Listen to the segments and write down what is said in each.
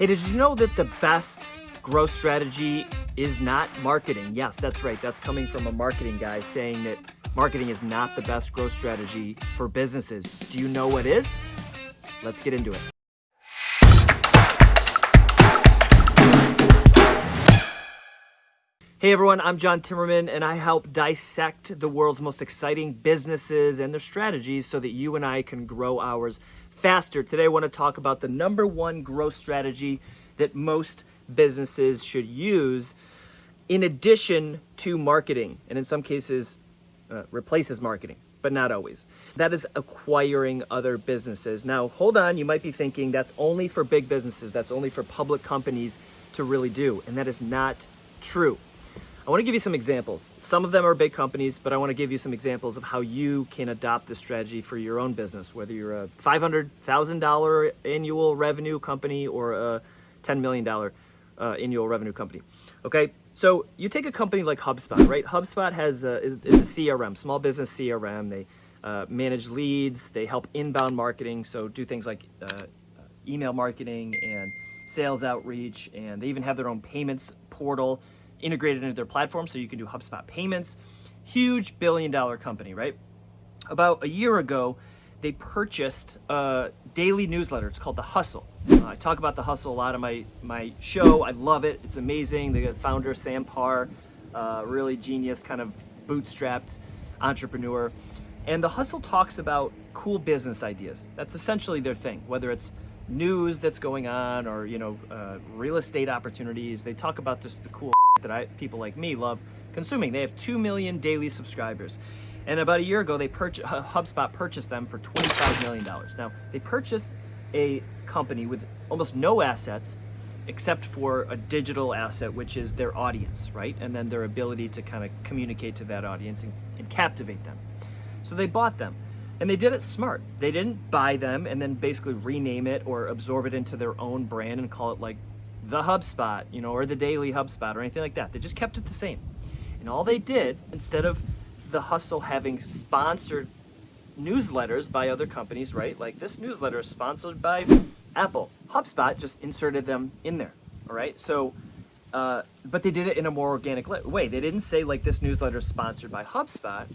Hey, did you know that the best growth strategy is not marketing? Yes, that's right. That's coming from a marketing guy saying that marketing is not the best growth strategy for businesses. Do you know what is? Let's get into it. Hey everyone, I'm John Timmerman and I help dissect the world's most exciting businesses and their strategies so that you and I can grow ours faster. Today I want to talk about the number one growth strategy that most businesses should use in addition to marketing and in some cases uh, replaces marketing but not always. That is acquiring other businesses. Now, hold on, you might be thinking that's only for big businesses, that's only for public companies to really do, and that is not true. I want to give you some examples. Some of them are big companies, but I want to give you some examples of how you can adopt this strategy for your own business, whether you're a $500,000 annual revenue company or a $10 million uh, annual revenue company. Okay, so you take a company like HubSpot, right? HubSpot has a, is a CRM, small business CRM. They uh, manage leads, they help inbound marketing, so do things like uh, email marketing and sales outreach, and they even have their own payments portal integrated into their platform so you can do HubSpot payments. Huge billion dollar company, right? About a year ago, they purchased a daily newsletter. It's called The Hustle. Uh, I talk about The Hustle a lot on my, my show. I love it. It's amazing. The founder, Sam Parr, uh, really genius, kind of bootstrapped entrepreneur. And The Hustle talks about cool business ideas. That's essentially their thing, whether it's news that's going on or, you know, uh, real estate opportunities. They talk about just the cool that I, people like me love consuming. They have 2 million daily subscribers. And about a year ago, they purchased, uh, HubSpot purchased them for $25 million. Now, they purchased a company with almost no assets except for a digital asset, which is their audience, right? And then their ability to kind of communicate to that audience and, and captivate them. So they bought them. And they did it smart. They didn't buy them and then basically rename it or absorb it into their own brand and call it like the HubSpot, you know, or the daily HubSpot or anything like that. They just kept it the same. And all they did, instead of the hustle having sponsored newsletters by other companies, right? Like this newsletter is sponsored by Apple. HubSpot just inserted them in there, all right? So, uh, but they did it in a more organic way. They didn't say like this newsletter is sponsored by HubSpot.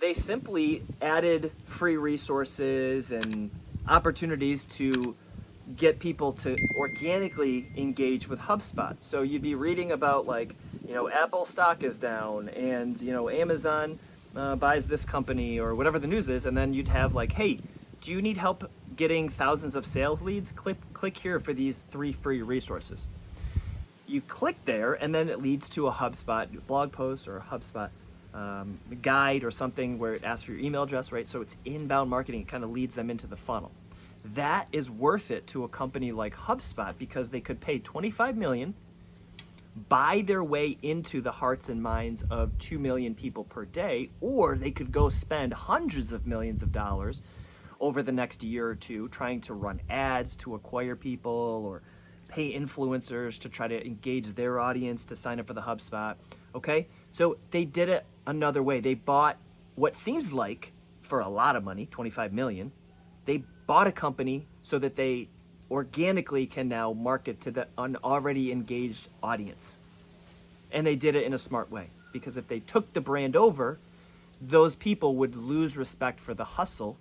They simply added free resources and opportunities to get people to organically engage with HubSpot. So you'd be reading about like, you know, Apple stock is down and, you know, Amazon uh, buys this company or whatever the news is. And then you'd have like, hey, do you need help getting thousands of sales leads? Click, click here for these three free resources. You click there and then it leads to a HubSpot blog post or a HubSpot um, guide or something where it asks for your email address, right? So it's inbound marketing. It kind of leads them into the funnel that is worth it to a company like HubSpot because they could pay 25 million, buy their way into the hearts and minds of 2 million people per day, or they could go spend hundreds of millions of dollars over the next year or two trying to run ads to acquire people or pay influencers to try to engage their audience to sign up for the HubSpot. Okay, so they did it another way. They bought what seems like for a lot of money, 25 million, they bought a company so that they organically can now market to the an already engaged audience. And they did it in a smart way because if they took the brand over, those people would lose respect for the hustle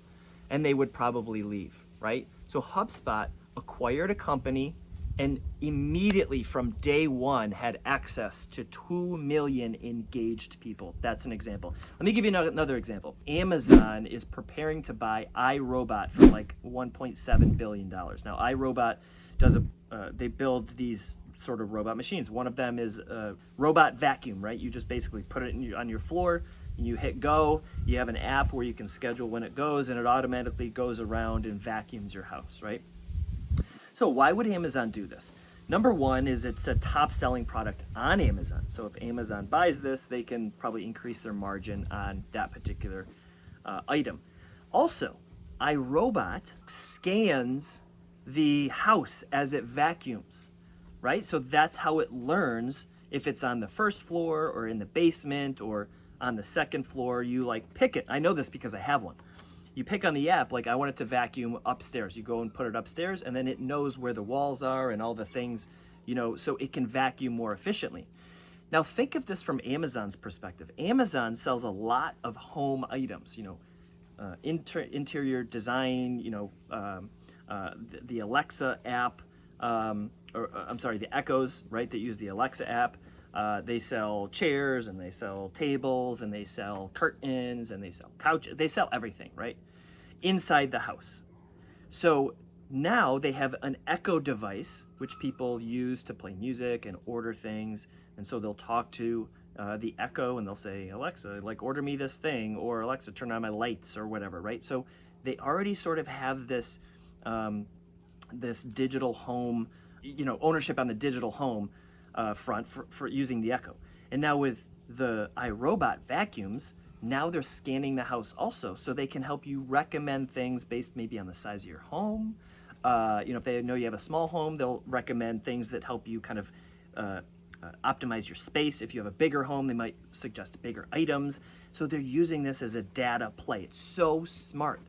and they would probably leave, right? So HubSpot acquired a company and immediately from day one had access to 2 million engaged people. That's an example. Let me give you another example. Amazon is preparing to buy iRobot for like $1.7 billion. Now, iRobot does a, uh, they build these sort of robot machines. One of them is a robot vacuum, right? You just basically put it your, on your floor, and you hit go, you have an app where you can schedule when it goes and it automatically goes around and vacuums your house, right? So why would Amazon do this? Number one is it's a top selling product on Amazon. So if Amazon buys this, they can probably increase their margin on that particular uh, item. Also, iRobot scans the house as it vacuums, right? So that's how it learns if it's on the first floor or in the basement or on the second floor. You like pick it. I know this because I have one. You pick on the app, like I want it to vacuum upstairs. You go and put it upstairs, and then it knows where the walls are and all the things, you know, so it can vacuum more efficiently. Now think of this from Amazon's perspective. Amazon sells a lot of home items, you know, uh, inter interior design, you know, um, uh, the, the, Alexa app, um, or uh, I'm sorry, the Echoes, right, that use the Alexa app. Uh, they sell chairs and they sell tables and they sell curtains and they sell couches. They sell everything, right? Inside the house. So now they have an Echo device, which people use to play music and order things. And so they'll talk to uh, the Echo and they'll say, Alexa, like order me this thing, or Alexa, turn on my lights or whatever, right? So they already sort of have this, um, this digital home, you know, ownership on the digital home uh, front for, for using the Echo. And now with the iRobot vacuums, now they're scanning the house also, so they can help you recommend things based maybe on the size of your home. Uh, you know, if they know you have a small home, they'll recommend things that help you kind of uh, uh, optimize your space. If you have a bigger home, they might suggest bigger items. So they're using this as a data play. It's so smart.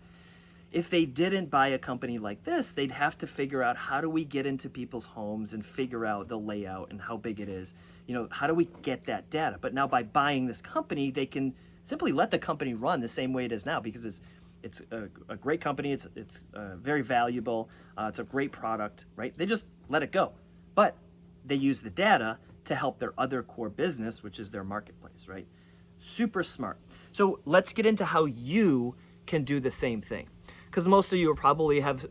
If they didn't buy a company like this, they'd have to figure out how do we get into people's homes and figure out the layout and how big it is. You know, how do we get that data? But now by buying this company, they can simply let the company run the same way it is now because it's it's a, a great company. It's it's uh, very valuable. Uh, it's a great product, right? They just let it go, but they use the data to help their other core business, which is their marketplace, right? Super smart. So let's get into how you can do the same thing because most of you probably have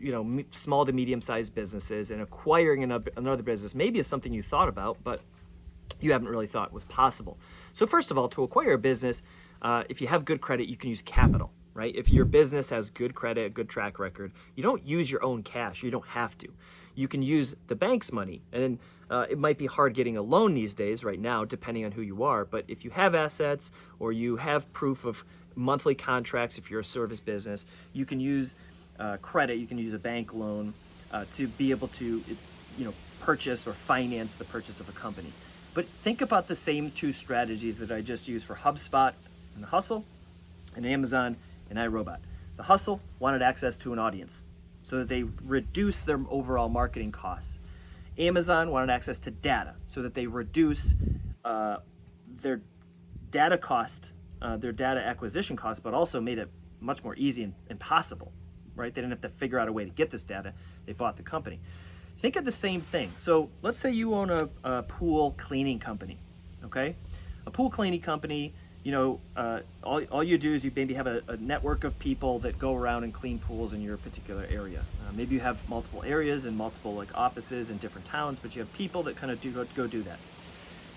you know small to medium sized businesses and acquiring another business maybe is something you thought about but you haven't really thought was possible. So first of all to acquire a business uh, if you have good credit you can use capital right? If your business has good credit a good track record you don't use your own cash. You don't have to you can use the bank's money and uh, it might be hard getting a loan these days right now depending on who you are but if you have assets or you have proof of monthly contracts if you're a service business. You can use uh, credit, you can use a bank loan uh, to be able to, you know, purchase or finance the purchase of a company. But think about the same two strategies that I just used for HubSpot and Hustle and Amazon and iRobot. The Hustle wanted access to an audience so that they reduce their overall marketing costs. Amazon wanted access to data so that they reduce uh, their data cost uh, their data acquisition cost, but also made it much more easy and, and possible, right? They didn't have to figure out a way to get this data. They bought the company. Think of the same thing. So let's say you own a, a pool cleaning company, okay? A pool cleaning company, you know, uh, all, all you do is you maybe have a, a, network of people that go around and clean pools in your particular area. Uh, maybe you have multiple areas and multiple like offices in different towns, but you have people that kind of do go, go do that.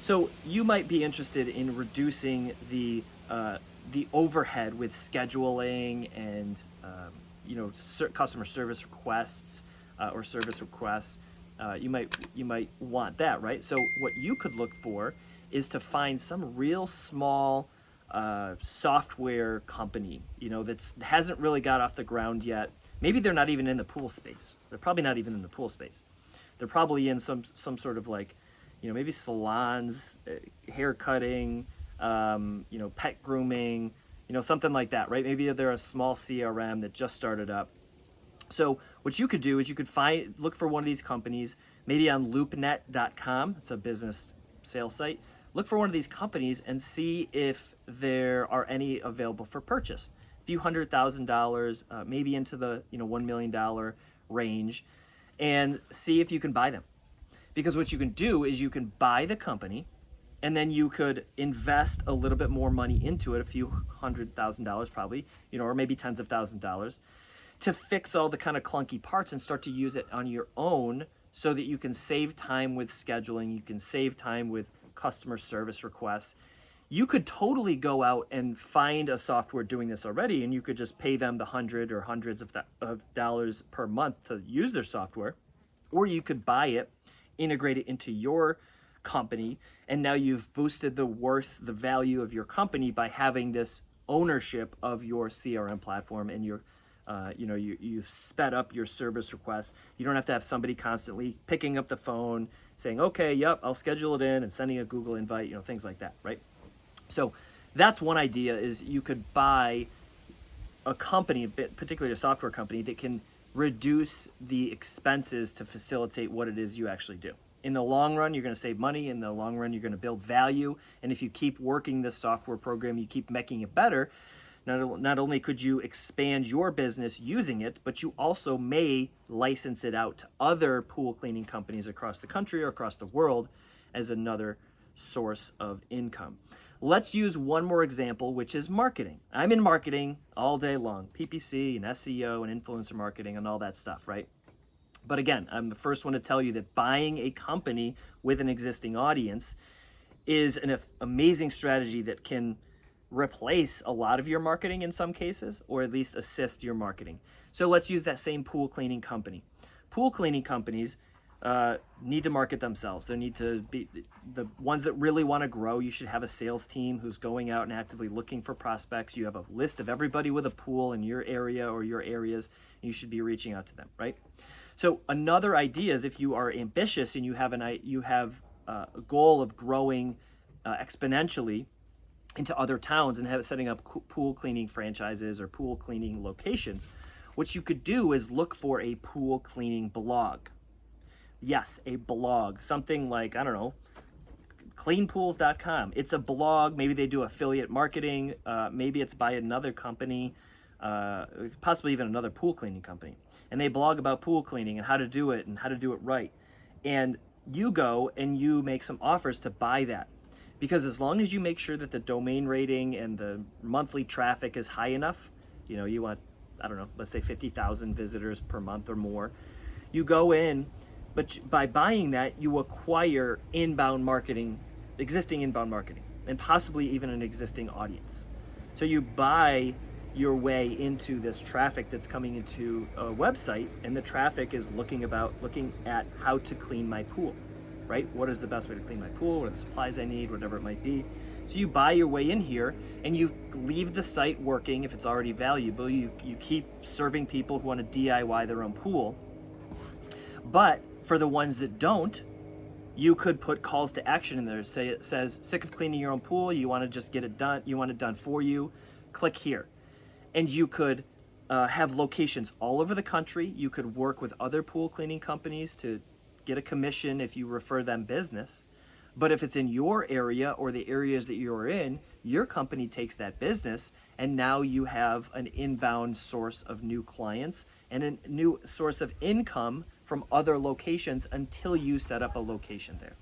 So you might be interested in reducing the uh, the overhead with scheduling and um, you know customer service requests uh, or service requests. Uh, you might you might want that, right? So what you could look for is to find some real small uh, software company, you know, that hasn't really got off the ground yet. Maybe they're not even in the pool space. They're probably not even in the pool space. They're probably in some some sort of like you know, maybe salons, uh, hair cutting, um, you know, pet grooming, you know, something like that, right? Maybe they're a small CRM that just started up. So what you could do is you could find, look for one of these companies, maybe on loopnet.com. It's a business sales site. Look for one of these companies and see if there are any available for purchase. A few hundred thousand dollars, uh, maybe into the you know one million dollar range, and see if you can buy them. Because what you can do is you can buy the company and then you could invest a little bit more money into it, a few hundred thousand dollars probably, you know, or maybe tens of thousand dollars to fix all the kind of clunky parts and start to use it on your own so that you can save time with scheduling, you can save time with customer service requests. You could totally go out and find a software doing this already and you could just pay them the hundred or hundreds of, of dollars per month to use their software. Or you could buy it integrate it into your company and now you've boosted the worth the value of your company by having this ownership of your crm platform and your uh, you know you, you've sped up your service requests you don't have to have somebody constantly picking up the phone saying okay yep i'll schedule it in and sending a google invite you know things like that right so that's one idea is you could buy a company, particularly a software company, that can reduce the expenses to facilitate what it is you actually do. In the long run, you're going to save money. In the long run, you're going to build value. And if you keep working this software program, you keep making it better, not, not only could you expand your business using it, but you also may license it out to other pool cleaning companies across the country or across the world as another source of income. Let's use one more example, which is marketing. I'm in marketing all day long, PPC and SEO and influencer marketing and all that stuff, right? But again, I'm the first one to tell you that buying a company with an existing audience is an amazing strategy that can replace a lot of your marketing in some cases, or at least assist your marketing. So let's use that same pool cleaning company. Pool cleaning companies uh, need to market themselves. They need to be the ones that really want to grow. You should have a sales team who's going out and actively looking for prospects. You have a list of everybody with a pool in your area or your areas. you should be reaching out to them, right? So another idea is if you are ambitious and you have an you have uh, a goal of growing uh, exponentially into other towns and have setting up pool cleaning franchises or pool cleaning locations, what you could do is look for a pool cleaning blog Yes, a blog, something like, I don't know, cleanpools.com. It's a blog. Maybe they do affiliate marketing. Uh, maybe it's by another company, uh, possibly even another pool cleaning company. And they blog about pool cleaning and how to do it and how to do it right. And you go and you make some offers to buy that. Because as long as you make sure that the domain rating and the monthly traffic is high enough, you know, you want, I don't know, let's say 50,000 visitors per month or more, you go in but by buying that, you acquire inbound marketing, existing inbound marketing, and possibly even an existing audience. So you buy your way into this traffic that's coming into a website, and the traffic is looking about looking at how to clean my pool, right? What is the best way to clean my pool? What are the supplies I need? Whatever it might be. So you buy your way in here and you leave the site working if it's already valuable. You, you keep serving people who want to DIY their own pool. But for the ones that don't, you could put calls to action in there. Say it says, sick of cleaning your own pool, you want to just get it done, you want it done for you, click here. And you could uh, have locations all over the country. You could work with other pool cleaning companies to get a commission if you refer them business. But if it's in your area or the areas that you're in, your company takes that business and now you have an inbound source of new clients and a new source of income from other locations until you set up a location there.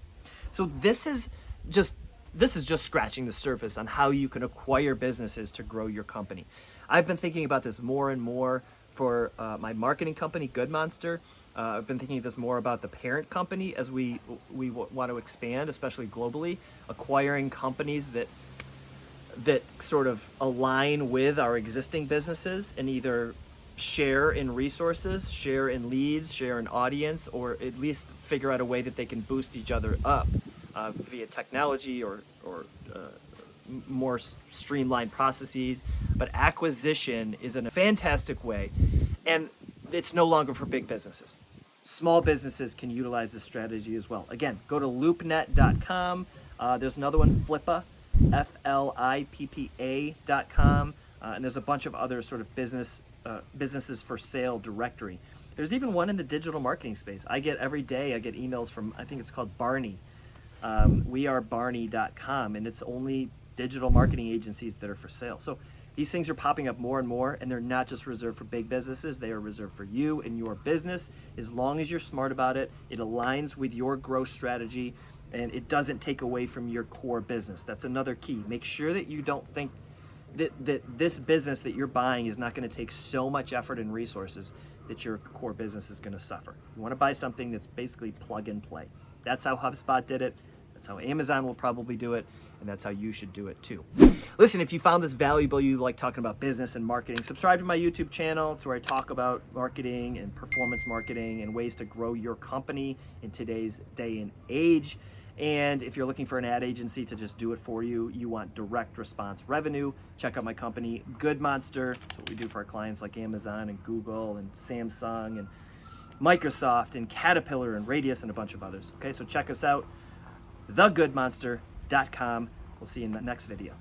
So this is just this is just scratching the surface on how you can acquire businesses to grow your company. I've been thinking about this more and more for uh, my marketing company, Good Monster. Uh, I've been thinking this more about the parent company as we we want to expand, especially globally, acquiring companies that that sort of align with our existing businesses and either share in resources, share in leads, share in audience, or at least figure out a way that they can boost each other up uh, via technology or, or uh, more streamlined processes. But acquisition is in a fantastic way, and it's no longer for big businesses. Small businesses can utilize this strategy as well. Again, go to loopnet.com. Uh, there's another one, Flippa, F-L-I-P-P-A.com. Uh, and there's a bunch of other sort of business uh, businesses for sale directory. There's even one in the digital marketing space. I get every day, I get emails from, I think it's called Barney. Um, we are barney.com, and it's only digital marketing agencies that are for sale. So these things are popping up more and more, and they're not just reserved for big businesses, they are reserved for you and your business. As long as you're smart about it, it aligns with your growth strategy, and it doesn't take away from your core business. That's another key. Make sure that you don't think that, that this business that you're buying is not going to take so much effort and resources that your core business is going to suffer. You want to buy something that's basically plug and play. That's how HubSpot did it. That's how Amazon will probably do it. And that's how you should do it too. Listen, if you found this valuable, you like talking about business and marketing, subscribe to my YouTube channel. It's where I talk about marketing and performance marketing and ways to grow your company in today's day and age. And if you're looking for an ad agency to just do it for you, you want direct response revenue, check out my company, Good Monster. That's what we do for our clients like Amazon and Google and Samsung and Microsoft and Caterpillar and Radius and a bunch of others. Okay, so check us out, thegoodmonster.com. We'll see you in the next video.